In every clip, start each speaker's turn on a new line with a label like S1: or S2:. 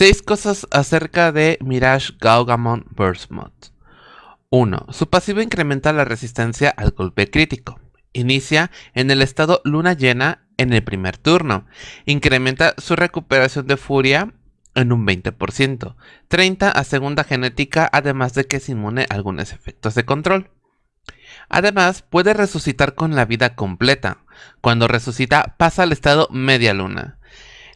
S1: 6 cosas acerca de Mirage Gaugamon Burst Mod. 1. Su pasivo incrementa la resistencia al golpe crítico. Inicia en el estado luna llena en el primer turno. Incrementa su recuperación de furia en un 20%. 30 a segunda genética además de que es inmune a algunos efectos de control. Además, puede resucitar con la vida completa. Cuando resucita, pasa al estado media luna.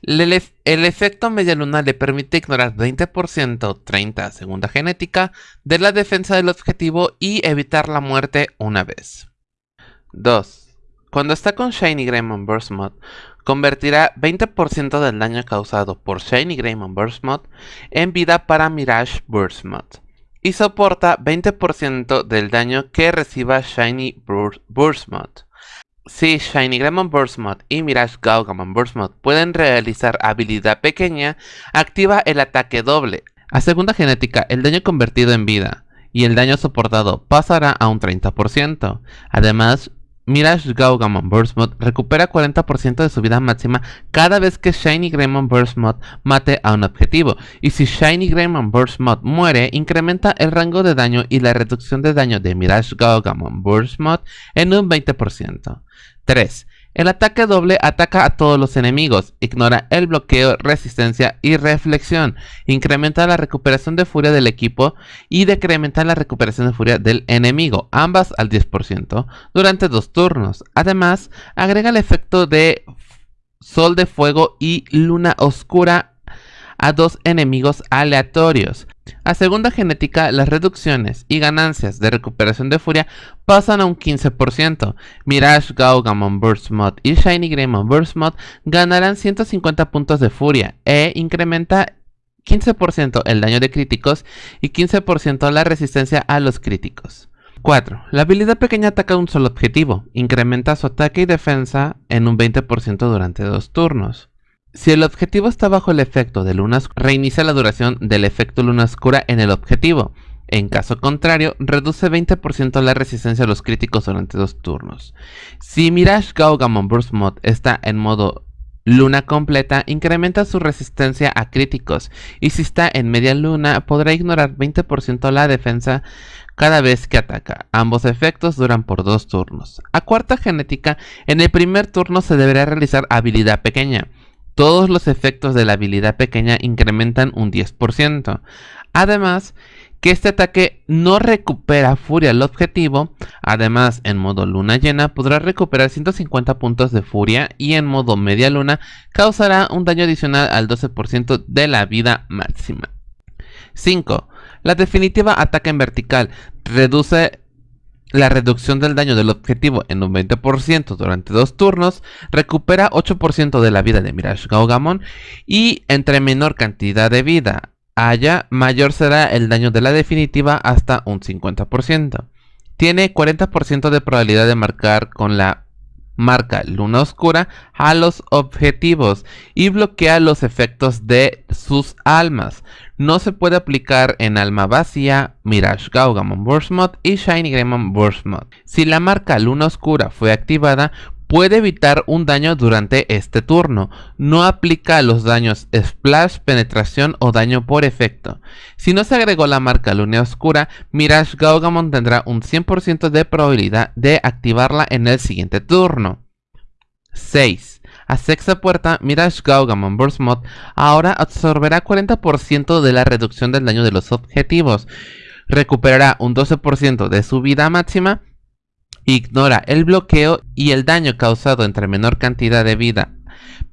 S1: El, efecto media luna le permite ignorar 20%, 30 segunda genética, de la defensa del objetivo y evitar la muerte una vez. 2. Cuando está con Shiny Greymon Burst Mod, convertirá 20% del daño causado por Shiny Greymon Burst Mod en vida para Mirage Burst Mod y soporta 20% del daño que reciba Shiny Burst Mod. Si Shiny Greymon Burst Mod y Mirage Gaugamon Burst Mod pueden realizar habilidad pequeña, activa el ataque doble. A segunda genética, el daño convertido en vida y el daño soportado pasará a un 30%. Además, Mirage Gaugamon Burst Mod recupera 40% de su vida máxima cada vez que Shiny Greymon Burst Mod mate a un objetivo, y si Shiny Greymon Burst Mod muere, incrementa el rango de daño y la reducción de daño de Mirage Gaugamon Burst Mod en un 20%. 3. El ataque doble ataca a todos los enemigos, ignora el bloqueo, resistencia y reflexión, incrementa la recuperación de furia del equipo y decrementa la recuperación de furia del enemigo, ambas al 10%, durante dos turnos. Además, agrega el efecto de sol de fuego y luna oscura a dos enemigos aleatorios. A segunda genética, las reducciones y ganancias de recuperación de furia pasan a un 15%. Mirage Gaugamon Burst Mod y Shiny Greymon Burst Mod ganarán 150 puntos de furia e incrementa 15% el daño de críticos y 15% la resistencia a los críticos. 4. La habilidad pequeña ataca un solo objetivo, incrementa su ataque y defensa en un 20% durante dos turnos. Si el objetivo está bajo el efecto de luna oscura, reinicia la duración del efecto luna oscura en el objetivo. En caso contrario, reduce 20% la resistencia a los críticos durante dos turnos. Si Mirage Gaugamon Burst Mod está en modo luna completa, incrementa su resistencia a críticos. Y si está en media luna, podrá ignorar 20% la defensa cada vez que ataca. Ambos efectos duran por dos turnos. A cuarta genética, en el primer turno se deberá realizar habilidad pequeña todos los efectos de la habilidad pequeña incrementan un 10%. Además, que este ataque no recupera furia al objetivo, además en modo luna llena podrá recuperar 150 puntos de furia y en modo media luna causará un daño adicional al 12% de la vida máxima. 5. La definitiva ataque en vertical reduce la reducción del daño del objetivo en un 20% durante dos turnos, recupera 8% de la vida de Mirage Gaugamon y entre menor cantidad de vida haya, mayor será el daño de la definitiva hasta un 50%. Tiene 40% de probabilidad de marcar con la marca luna oscura a los objetivos y bloquea los efectos de sus almas. No se puede aplicar en alma vacía, Mirage Gaugamon Burst Mod y Shiny Greymon Burst Mod. Si la marca luna oscura fue activada, puede evitar un daño durante este turno. No aplica los daños Splash, Penetración o daño por efecto. Si no se agregó la marca Luna Oscura, Mirage Gaugamon tendrá un 100% de probabilidad de activarla en el siguiente turno. 6. A sexta puerta, Mirage Gaugamon Burst Mod ahora absorberá 40% de la reducción del daño de los objetivos. Recuperará un 12% de su vida máxima ignora el bloqueo y el daño causado entre menor cantidad de vida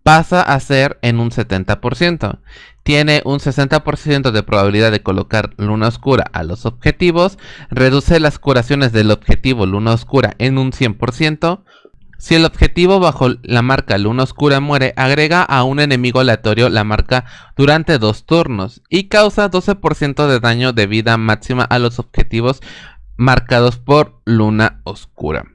S1: pasa a ser en un 70%. Tiene un 60% de probabilidad de colocar luna oscura a los objetivos, reduce las curaciones del objetivo luna oscura en un 100%. Si el objetivo bajo la marca luna oscura muere, agrega a un enemigo aleatorio la marca durante dos turnos y causa 12% de daño de vida máxima a los objetivos marcados por luna oscura.